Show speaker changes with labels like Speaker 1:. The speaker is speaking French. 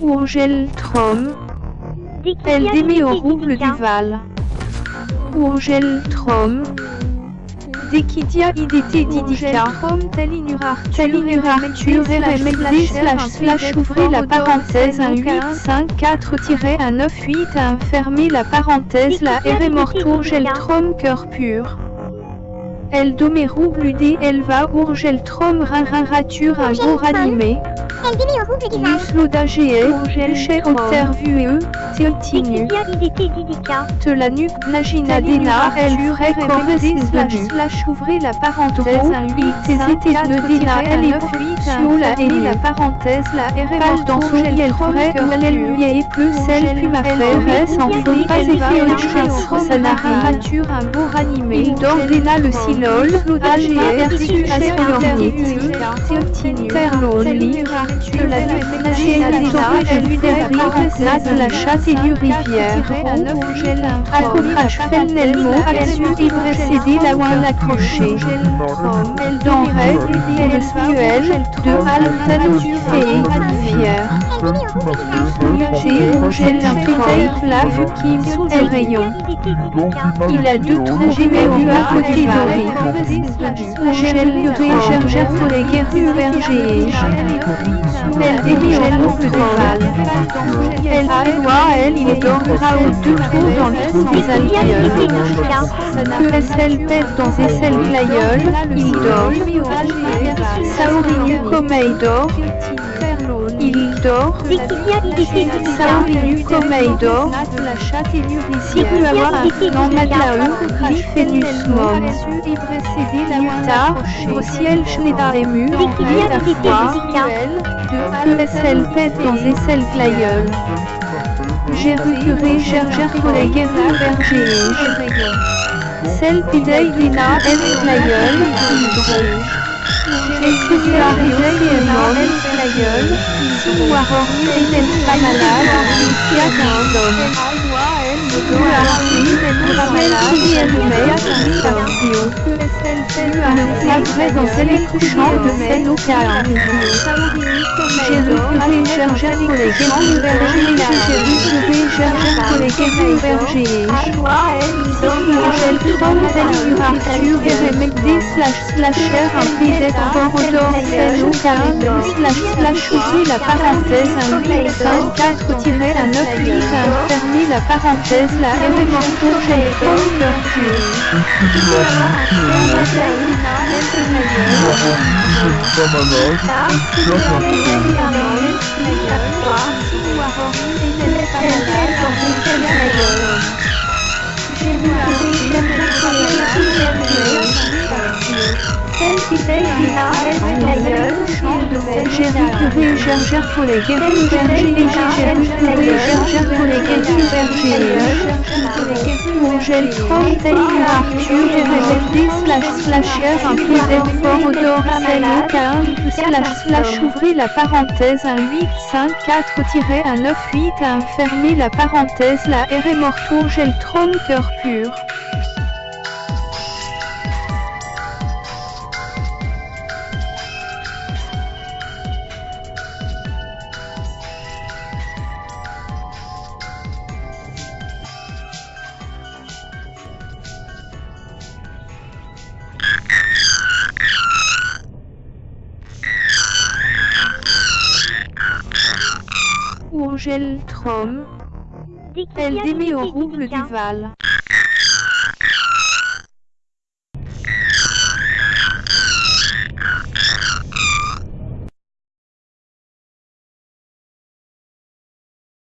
Speaker 1: Urgel Trom, elle démet au rouble du Val. Urgel Trom, Dekidia IDT Didica, Talinur Arthur, RMD slash slash ouvrez la parenthèse 1 8 5 4 1 9 8 1 fermez la parenthèse la RM Urgel Trom cœur pur. El Domerou Bludé Elva Urgel Trom Ratur un gour animé.
Speaker 2: Elle démet au rouble du Val.
Speaker 1: Musloda GE, Urgel Chez Observue,
Speaker 2: Didica.
Speaker 1: Te la nuque Nagina Dena, elle urait correspondé slash slash ouvrez la parenthèse 1 8 TZT de elle est sur la et la parenthèse la dans son elle ferait elle plus celle puis ma frère S en faut pas au chasse sa narrature un beau ranimé Dena le silol AGR de la Dena elle lui derrière la chasse et du rivière. Accroche Felnelmo Axu Libre CD la ouin accroché. Denrait Elle smuel De Altan Fée Fier J'ai J'ai imprimé La qui Elle rayon. Il a deux trous géméraux à côté d'Ori J'ai l'uré Gerger pour les guerres berger Elle délie au loup de val Elle a loi elle il dormira aux deux trous dans le trou des alvéoles Que SL pète dans SL glaïeul, il dort. Saurinu Komei dort. Il dort. Saurinu Komei dort. Si tu avoir un flanc madlaeu, Liphenus mom. Nutar, au ciel Schneider ému, Interfoire, que SL pète dans SL glaïeul. J'ai recuré Gerger pour les guerriers bergers. Celle Pidei Lina El Flayol, Et Seigneurie et Non El Flayol, Souaror El Famalal, Fiat un homme. Après dans celle couchant de. J'ai les bergers. J'ai retrouvé Slash ouvrir la parenthèse un 8 5 4 un 9 8 1 fermer la parenthèse la 整天重复这样的游 élément pour j'ai les pour les guerriers bergers. Angèle Trump, Taylor Arthur, RMFD slash slasher, un peu d'effort odor, celle 15 slash slash ouvrez la parenthèse 1 8 5 4 1 9 8 1 fermez la parenthèse la RM Ortour Gel Tron cœur pur. Urgel Trom, elle démet au rouble du Val.